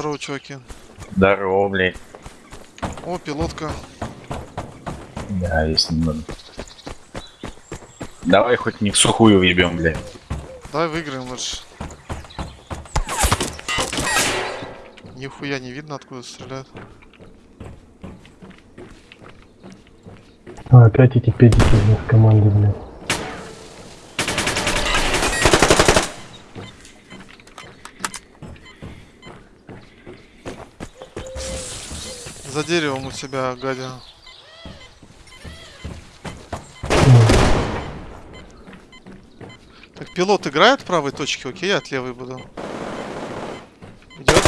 Здорово, чуваки. Здорово, блядь. О, пилотка. Да, есть немного. Давай хоть не в сухую въебем, блядь. Давай выиграем лучше. Нихуя не видно, откуда стреляют. А, опять эти педики в команде, блядь. За деревом у тебя, гадя. Так, пилот играет в правой точке, окей, я от левой буду. Идет?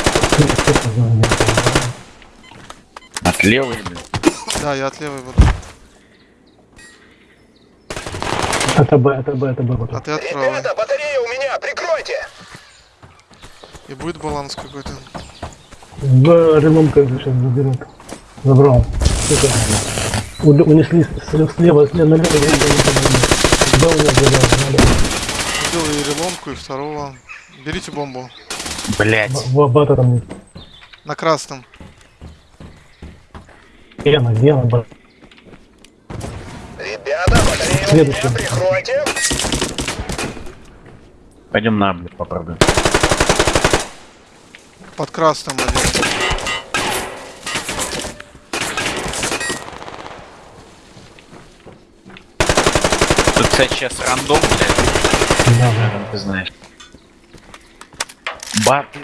От левой, блядь. Да, я от левой буду. Это Б, это Б, это Б. А ты от правой. Ребята, батарея у меня, прикройте! И будет баланс какой-то. Б релом как бы сейчас заберут. Забрал. Сука. У- унесли с- с- слева, слева, налево, я не помню. Б у него забрал, налево. Убил и реломку, и второго. Берите бомбу. Блядь. Б- Бата там нет. На красном. Где она, где она, Б? Ребята, Следующий. меня, прикройте! Пойдем на, блядь, попробуем. Под красным один. Кстати, сейчас рандом, блядь. Да. Наверное, ты знаешь. Баты.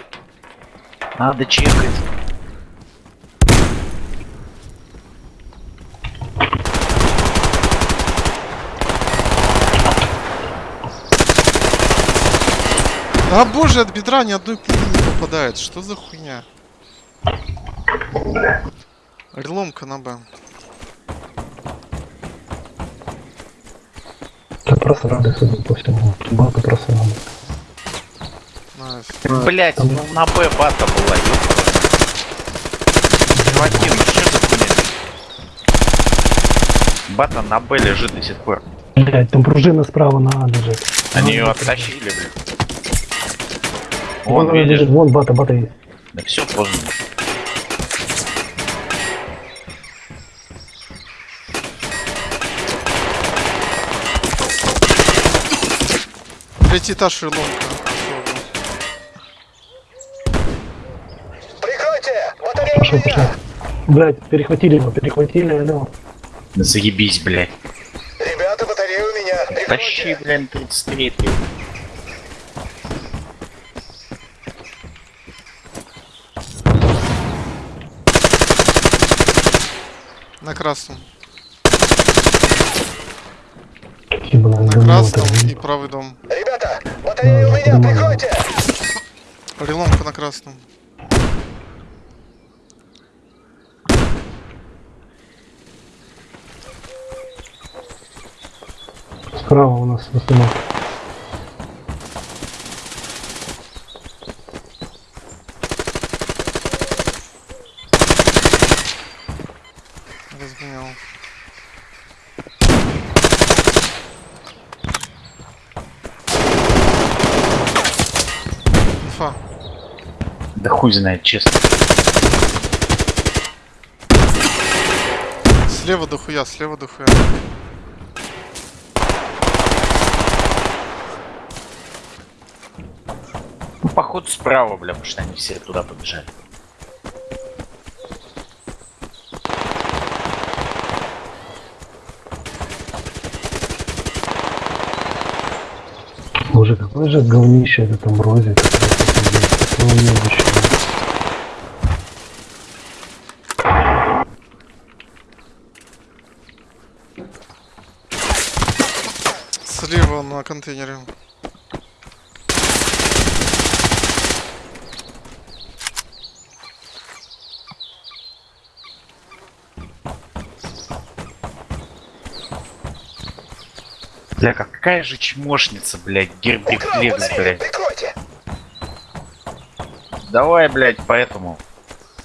Надо чекать. А боже, от бедра ни одной пули не попадает. Что за хуйня? Реломка на Б. просто рады, судя по всему. Бата просто. Блять, ну на Б бата была, ёпта. Ну что за хуйня? Бата на Б лежит до сих пор. Блять, там пружина справа на А лежит. Они А, ее оттащили, блядь. Вон Вон, видишь? лежит, вон бата, бата есть. Да все поздно. Третий этаж реломка. Прикройте! Батарея у Пошел, пошел. меня! Блять, перехватили его, перехватили, алло. Да заебись, блядь. Ребята, батарея у меня, Тащи, прикройте! блядь, 33 На красном. На красном и правый дом. Ребята, батарея у меня, прикройте! Реломка на красном. Справа у нас установка. Разгонял. Инфа. Да хуй знает, честно. Слева дохуя, слева дохуя. Ну, походу справа, бля, потому что они все туда побежали. Боже, какое же говнище это там розе. Уебище. Слева на контейнере. Бля, какая же чмошница, блядь, гербифлекс, батарею, блядь. прикройте! Давай, блядь, поэтому.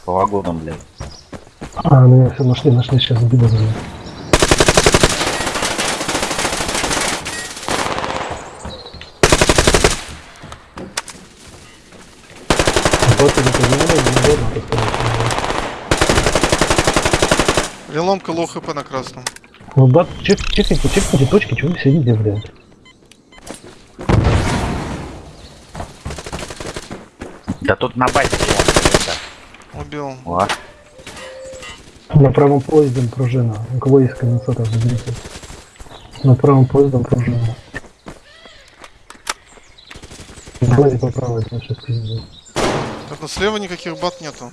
По вагонам, блядь. А, ну меня все нашли, нашли, сейчас сказать. Реломка лоу хп на красном. Ну, бат, чек, чекайте, чекайте точки, чего вы сидите, блядь? Да тут на базе. Убил. О, На правом поездом пружина. У кого есть конденсатор, заберите. На правом поездом пружина. Сзади по правой, значит, пиздец. Так, ну слева никаких бат нету.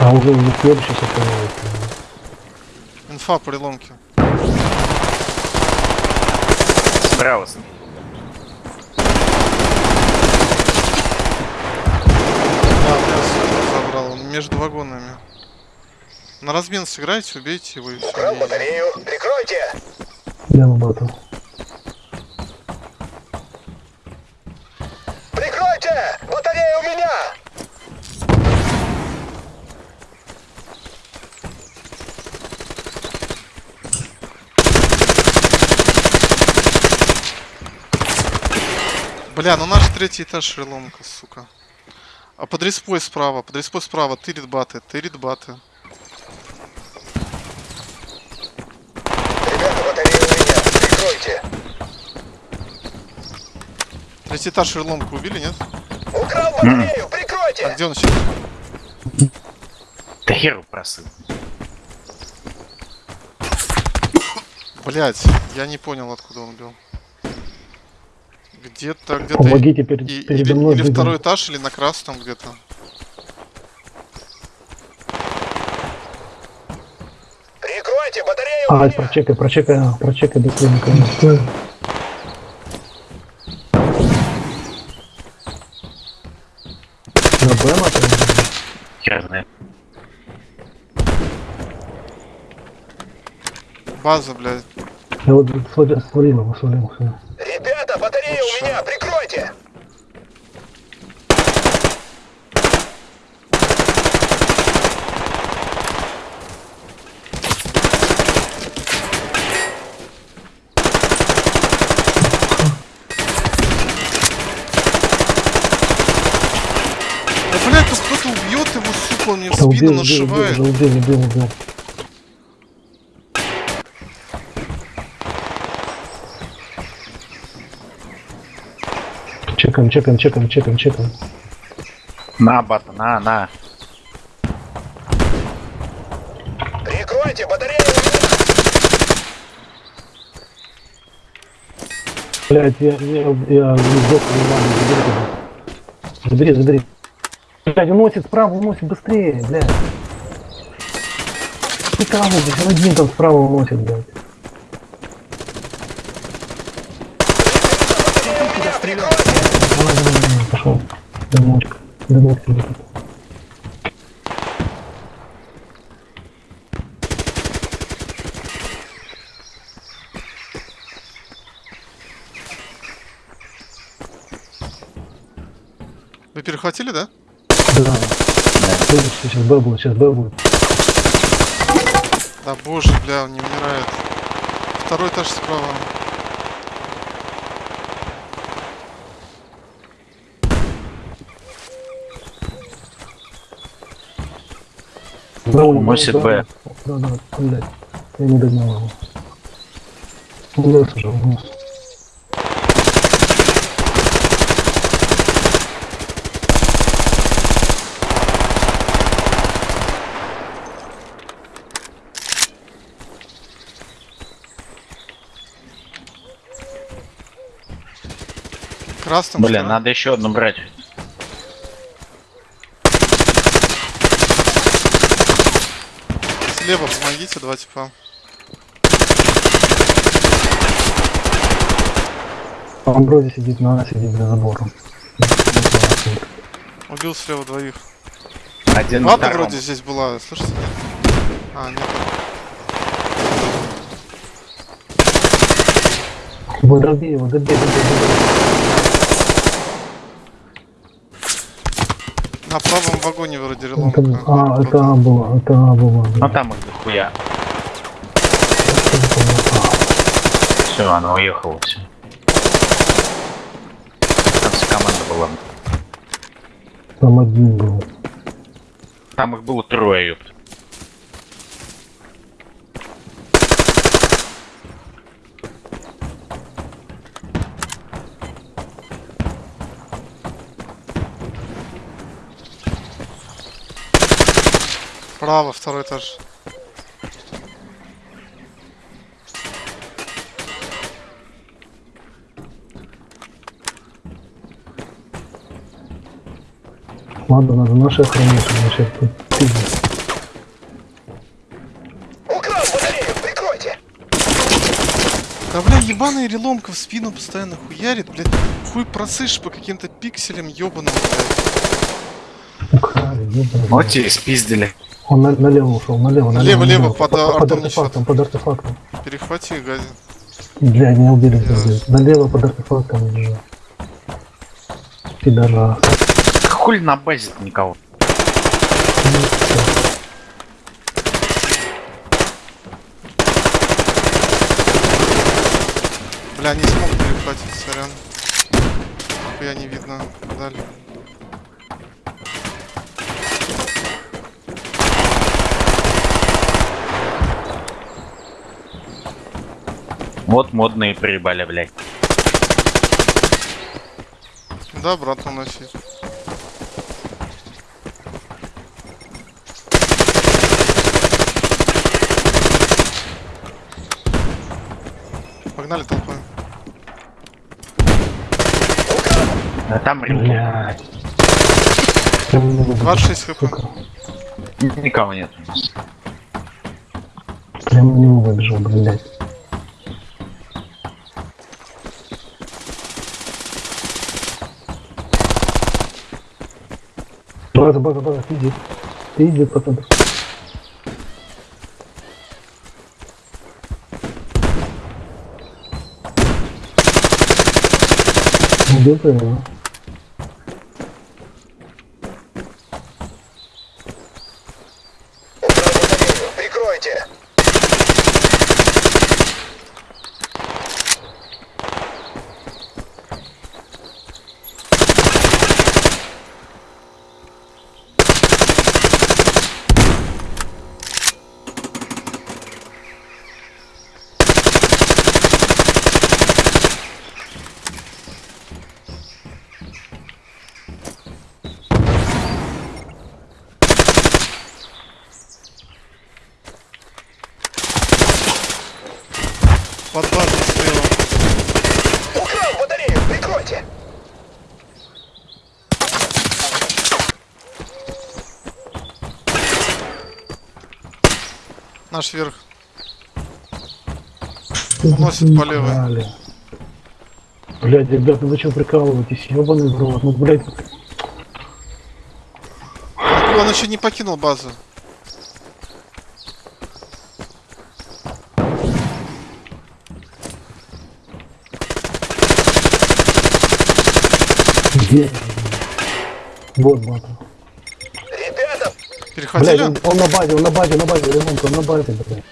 А уже не следующий становится. Инфа по реломке. справа. с- Да, я супер забрал. Он между вагонами. На размен сыграйте, убейте его и Украл все. батарею. Прикройте. Демо батл. Прикройте! Батарея у меня! Бля, ну наш третий этаж реломка, сука. А под респой справа, под респой справа, тырит баты, тырит баты. Ребята, батарея у меня. Прикройте. Третий этаж реломку убили, нет? Украл батарею. А Прикройте. где он сейчас? Да херу просыл. Блять, я не понял, откуда он бил. Где-то, где-то... Помогите перед, и- передо или, мной. или бегом. второй этаж, или на красном где-то. Прикройте. Батарея у А, меня. прочекай, прочекай, прочекай до клиника. На? Хер знает. База, блядь. Я вот свалил, его, свалил. всё. Меня. Прикройте. Да, блядь, тут кто-то убьет его, сука, он мне в спину убил, убил, убил, нашивает. уже убил, убил, убил. Чекаем, чекаем, чекаем, чекаем, чекаем. На, бата, на, на. Прикройте. Батарея. Блять, я, я, я Иван, забери. Забери, забери. Блять, уносит справа, уносит быстрее, блядь. Ты кого здесь? Он один там справа уносит, блядь. Батарея у меня. Прикройте. Давай, пошел. Дымочек. Дымок тебе тут. Вы перехватили, да? Да. Будет, сейчас Б будет, сейчас Б будет. Да боже, бля, он не умирает. Второй этаж справа. Да, Б. Да, да, блядь. Я не догнал его. Унес уже, унес. Красным. Блин, второй. надо еще одну брать. Слева помогите, два типа. Он вроде сидит на сидит за забором. Убил слева двоих. Один втором. вроде здесь была, слышите? А, нет. Вы добей его, добей, добей, добей. На правом вагоне вроде Это, реломка. а, это А было, это А было. Ну там их дохуя. Все, она уехала, все. Там вся команда была. Там один был. Там их было трое, ёпт. Право, второй этаж. Ладно, надо наши охранять, сейчас тут пиздец. Украл батарею, прикройте! Да, бля, ебаный реломка в спину постоянно хуярит, блядь. Хуй просышь по каким-то пикселям ебаным, блядь. И спиздили. Он на- налево ушел, налево, налево. Налево, налево. под, под, под артефактом, под артефактом. Перехвати, гази. Бля, не убили, Ясно. блядь. Налево под артефактом лежит. Пидорас. Хули на базе никого. Бля, не смог перехватить, сорян. Я не видно. Далее. Вот модные приебали, блядь. Да, обратно носить. Погнали толпой. А там Блядь. Прям не выдержал, 26 хп. никого нет у нас. Прям не выбежал, блядь. База, база, база. Ты иди, потом. Где ты его? Украл батарею, прикройте! Под базой слева. Украл батарею, прикройте! Наш верх. Уносит по левой. Блядь, ребята, вы что прикалываетесь? Ёбаный в рот. Ну, блядь, Он еще не покинул базу. где? Вот, бата. Перехватили? Блядь, он, он на базе, он на базе, на базе, ремонт, он на базе, блядь.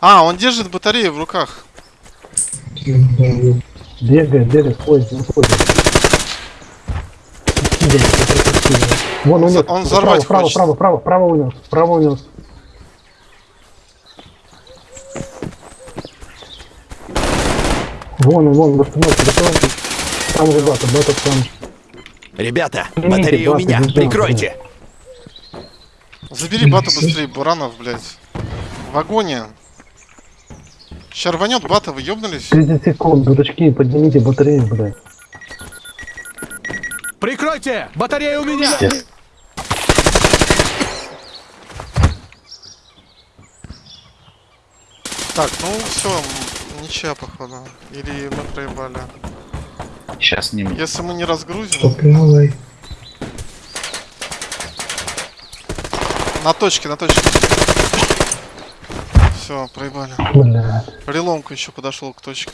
А, он держит батарею в руках. Бегает, бегает, ходит, он ходит. Вон унес. Он взорвать право, хочет. право, право, право, право унес, право унес. Вон он, вон, в остановке, готовьте. Там же бата, бата там. Ребята, батарея у меня, прикройте. Забери бату быстрее, Буранов, блядь. В агоне. Сейчас рванет бата, вы ёбнулись? 30 секунд, дурачки, поднимите батарею, блядь. Прикройте! Батарея у меня! Пиздец. Так, ну все, ничья, походу. Или мы проебали. Сейчас не Если мы не разгрузим... На точке, на точке. Все, проебали. Реломка еще подошел к точке.